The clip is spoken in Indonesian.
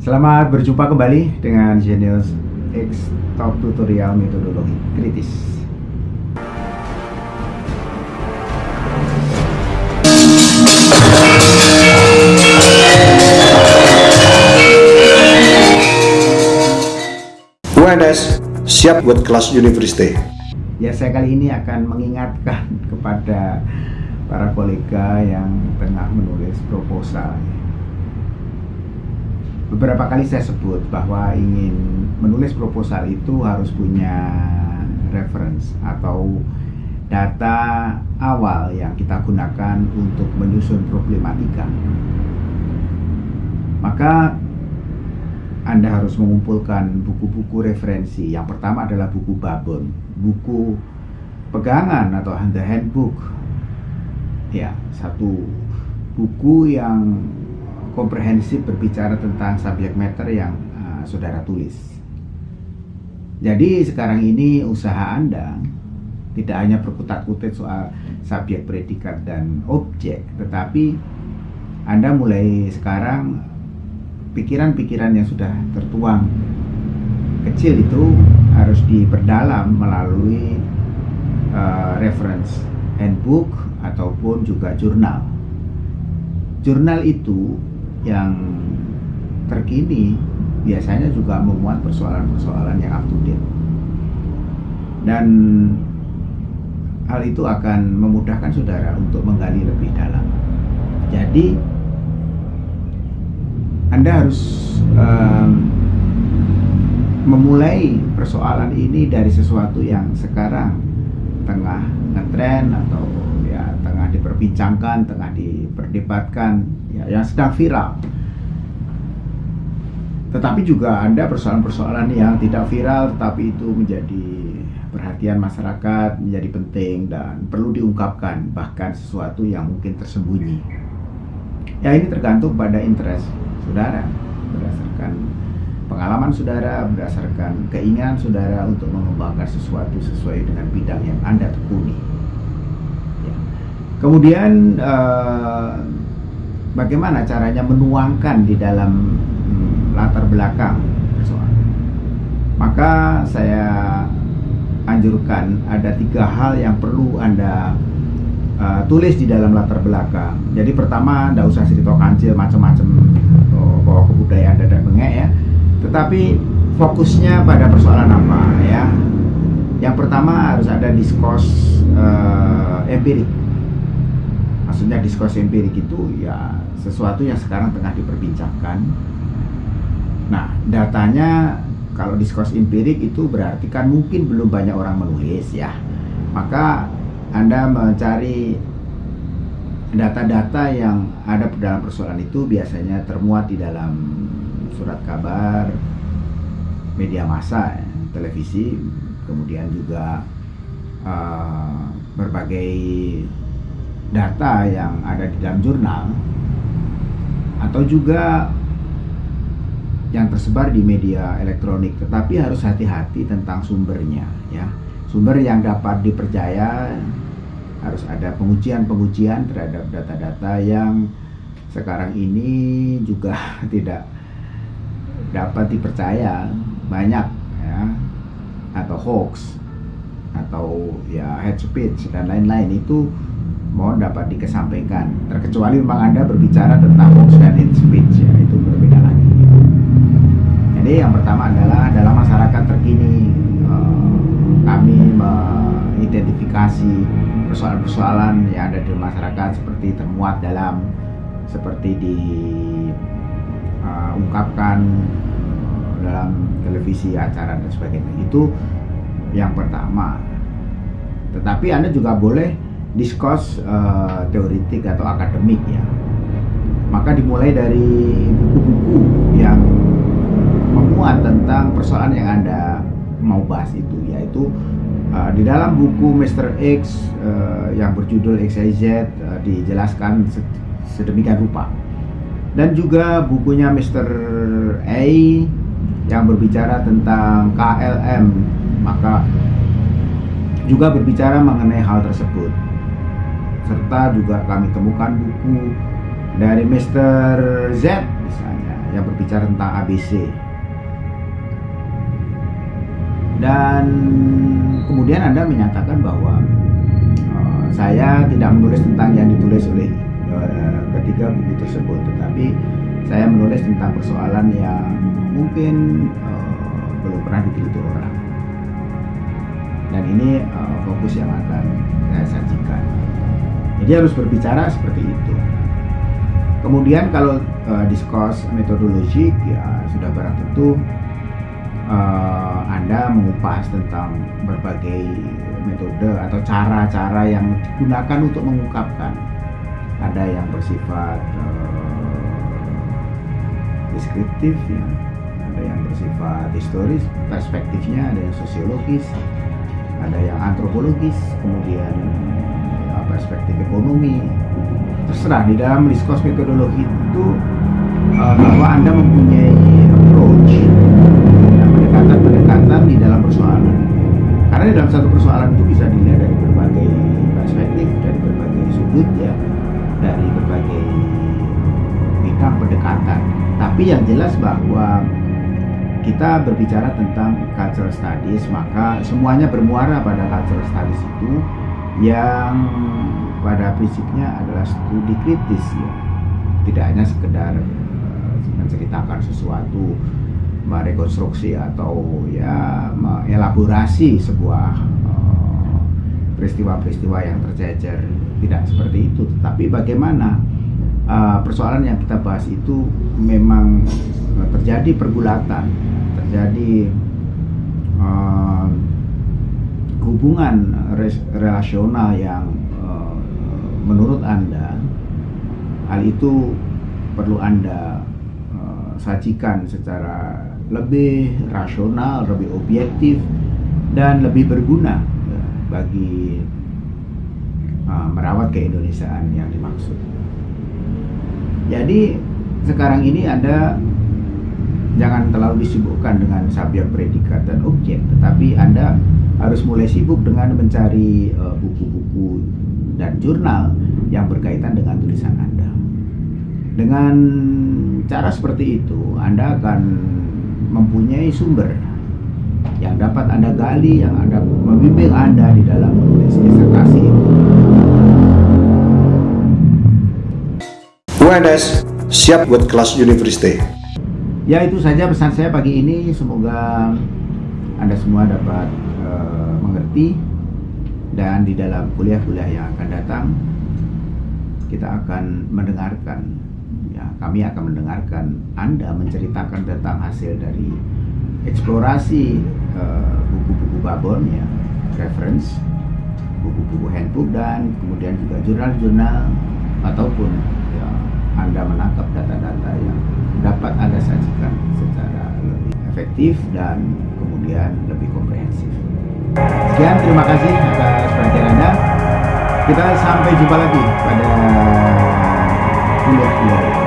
Selamat berjumpa kembali dengan Genius X Top Tutorial Metodologi Kritis. UNS siap buat kelas university. Ya, saya kali ini akan mengingatkan kepada para kolega yang tengah menulis proposal beberapa kali saya sebut bahwa ingin menulis proposal itu harus punya reference atau data awal yang kita gunakan untuk menyusun problematika. Maka Anda harus mengumpulkan buku-buku referensi. Yang pertama adalah buku babon, buku pegangan atau the handbook. Ya, satu buku yang komprehensif berbicara tentang subject matter yang uh, saudara tulis. Jadi sekarang ini usaha Anda tidak hanya berkutat-kutit soal subjek, predikat, dan objek, tetapi Anda mulai sekarang pikiran-pikiran yang sudah tertuang kecil itu harus diperdalam melalui uh, reference handbook ataupun juga jurnal. Jurnal itu yang terkini biasanya juga memuat persoalan-persoalan yang up to date. Dan hal itu akan memudahkan saudara untuk menggali lebih dalam. Jadi anda harus um, memulai persoalan ini dari sesuatu yang sekarang tengah ngetren atau ya tengah diperbincangkan, tengah diperdebatkan ya, yang sedang viral. Tetapi juga ada persoalan-persoalan yang tidak viral tetapi itu menjadi perhatian masyarakat, menjadi penting dan perlu diungkapkan bahkan sesuatu yang mungkin tersembunyi. Ya ini tergantung pada interest saudara berdasarkan pengalaman saudara, berdasarkan keinginan saudara untuk mengembangkan sesuatu sesuai dengan bidang yang Anda tekuni. Ya. Kemudian uh, bagaimana caranya menuangkan di dalam hmm, latar belakang persoalan. Maka saya anjurkan ada tiga hal yang perlu anda uh, tulis di dalam latar belakang. Jadi pertama, tidak usah cerita kancil macam-macam oh, bahwa kebudayaan dadak bengek ya. Tetapi fokusnya pada persoalan apa ya? Yang pertama harus ada diskurs uh, empirik maksudnya diskurs empirik itu ya sesuatu yang sekarang tengah diperbincangkan. Nah datanya kalau diskurs empirik itu berarti kan mungkin belum banyak orang menulis ya. Maka anda mencari data-data yang ada dalam persoalan itu biasanya termuat di dalam surat kabar media massa televisi kemudian juga uh, berbagai data yang ada di dalam jurnal atau juga yang tersebar di media elektronik. Tetapi harus hati-hati tentang sumbernya ya. Sumber yang dapat dipercaya harus ada pengujian-pengujian terhadap data-data yang sekarang ini juga tidak dapat dipercaya. Banyak ya. Atau hoax atau ya head speech dan lain-lain. Itu mohon dapat dikesampingkan terkecuali memang anda berbicara tentang hoax dan hate speech ya itu berbeda lagi. Jadi yang pertama adalah dalam masyarakat terkini eh, kami mengidentifikasi persoalan-persoalan yang ada di masyarakat seperti termuat dalam seperti diungkapkan uh, dalam televisi acara dan sebagainya. Itu yang pertama. Tetapi anda juga boleh diskurs uh, teoritik atau akademik ya maka dimulai dari buku-buku yang memuat tentang persoalan yang anda mau bahas itu yaitu uh, di dalam buku Mr. X uh, yang berjudul XYZ uh, dijelaskan sedemikian rupa dan juga bukunya Mr. A yang berbicara tentang KLM maka juga berbicara mengenai hal tersebut serta juga kami temukan buku dari Mr. Z misalnya yang berbicara tentang ABC. Dan kemudian Anda menyatakan bahwa uh, saya tidak menulis tentang yang ditulis oleh uh, ketiga buku tersebut, tetapi saya menulis tentang persoalan yang mungkin uh, belum pernah diteliti orang. Dan ini uh, fokus yang akan saya sajikan. Jadi harus berbicara seperti itu. Kemudian kalau uh, diskurs metodologik ya sudah barang tentu uh, Anda mengupas tentang berbagai metode atau cara-cara yang digunakan untuk mengungkapkan. Ada yang bersifat uh, deskriptif ya, ada yang bersifat historis, perspektifnya ada yang sosiologis, ada yang antropologis, kemudian perspektif ekonomi, terserah di dalam diskurs metodologi itu uh, bahwa anda mempunyai approach pendekatan-pendekatan di dalam persoalan. Karena di dalam satu persoalan itu bisa dilihat dari berbagai perspektif dari berbagai sudut ya dari berbagai bidang pendekatan. Tapi yang jelas bahwa kita berbicara tentang cultural studies maka semuanya bermuara pada cultural studies itu yang pada prinsipnya adalah studi kritis ya. Tidak hanya sekedar uh, menceritakan sesuatu merekonstruksi atau ya mengelaborasi sebuah eh, peristiwa-peristiwa uh, yang tercecer. Tidak seperti itu. Tetapi bagaimana uh, persoalan yang kita bahas itu memang terjadi pergulatan terjadi uh, hubungan relasional yang menurut Anda hal itu perlu Anda uh, sajikan secara lebih rasional, lebih objektif dan lebih berguna ya, bagi uh, merawat keindonesiaan yang dimaksud. Jadi sekarang ini Anda jangan terlalu disibukkan dengan subjek predikat dan objek, tetapi Anda harus mulai sibuk dengan mencari eh, buku-buku uh, dan jurnal yang berkaitan dengan tulisan Anda. Dengan cara seperti itu, Anda akan mempunyai sumber yang dapat Anda gali, yang Anda membimbing Anda di dalam menulis disertasi itu. UNS siap buat kelas university. Ya itu saja pesan saya pagi ini. Semoga Anda semua dapat uh, mengerti dan di dalam kuliah-kuliah yang akan datang kita akan mendengarkan ya kami akan mendengarkan Anda menceritakan tentang hasil dari eksplorasi eh, buku-buku uh, babon ya reference buku-buku handbook dan kemudian juga jurnal-jurnal ataupun ya, Anda menangkap data-data yang dapat Anda sajikan secara lebih efektif dan kemudian lebih komprehensif. Sekian, terima kasih atas perhatian Anda. Kita sampai jumpa lagi pada kuliah-kuliah.